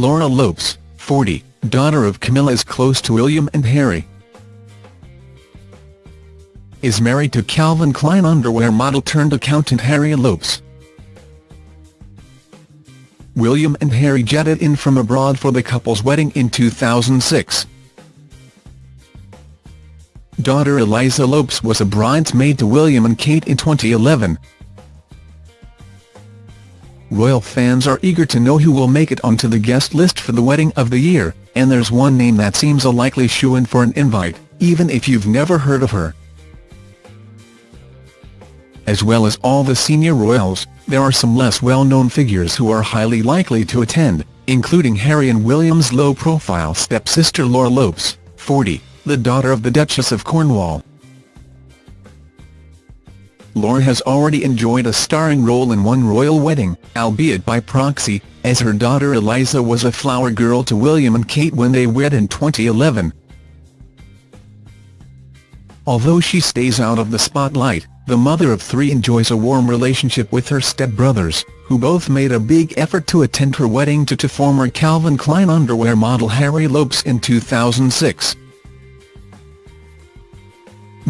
Laura Lopes, 40, daughter of Camilla is close to William and Harry. Is married to Calvin Klein underwear model turned accountant Harry Lopes. William and Harry jetted in from abroad for the couple's wedding in 2006. Daughter Eliza Lopes was a bridesmaid to William and Kate in 2011. Royal fans are eager to know who will make it onto the guest list for the wedding of the year, and there's one name that seems a likely shoo-in for an invite, even if you've never heard of her. As well as all the senior royals, there are some less well-known figures who are highly likely to attend, including Harry and William's low-profile stepsister Laura Lopes, 40, the daughter of the Duchess of Cornwall. Laura has already enjoyed a starring role in one royal wedding, albeit by proxy, as her daughter Eliza was a flower girl to William and Kate when they wed in 2011. Although she stays out of the spotlight, the mother of three enjoys a warm relationship with her stepbrothers, who both made a big effort to attend her wedding to, to former Calvin Klein underwear model Harry Lopes in 2006.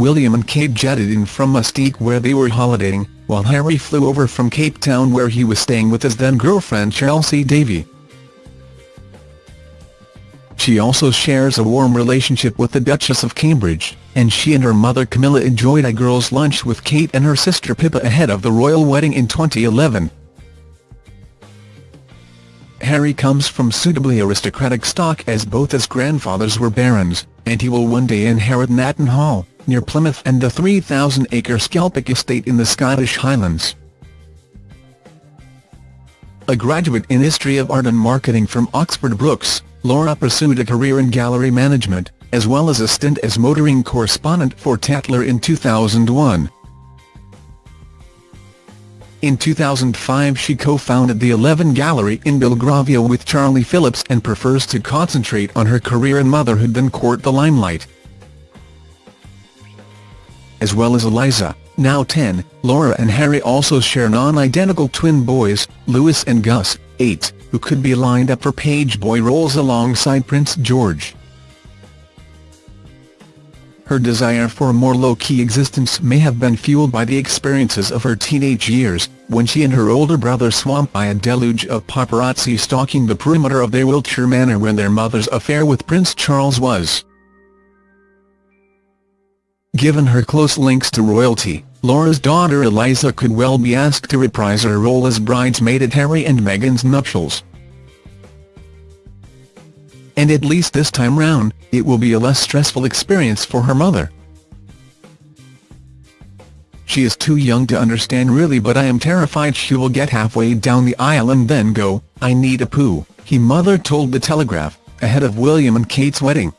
William and Kate jetted in from Mustique where they were holidaying, while Harry flew over from Cape Town where he was staying with his then-girlfriend Chelsy Davy. She also shares a warm relationship with the Duchess of Cambridge, and she and her mother Camilla enjoyed a girls' lunch with Kate and her sister Pippa ahead of the royal wedding in 2011. Harry comes from suitably aristocratic stock as both his grandfathers were barons, and he will one day inherit Natton Hall, near Plymouth and the 3,000-acre Skelpick estate in the Scottish Highlands. A graduate in History of Art and Marketing from Oxford Brookes, Laura pursued a career in gallery management, as well as a stint as motoring correspondent for Tatler in 2001. In 2005 she co-founded the Eleven Gallery in Belgravia with Charlie Phillips and prefers to concentrate on her career and motherhood than court the limelight. As well as Eliza, now 10, Laura and Harry also share non-identical twin boys, Louis and Gus, 8 who could be lined up for page boy roles alongside Prince George. Her desire for a more low-key existence may have been fueled by the experiences of her teenage years, when she and her older brother swamped by a deluge of paparazzi stalking the perimeter of their Wiltshire manor when their mother's affair with Prince Charles was. Given her close links to royalty, Laura's daughter Eliza could well be asked to reprise her role as bridesmaid at Harry and Meghan's nuptials. And at least this time round, it will be a less stressful experience for her mother. She is too young to understand really but I am terrified she will get halfway down the aisle and then go, I need a poo, he mother told The Telegraph, ahead of William and Kate's wedding.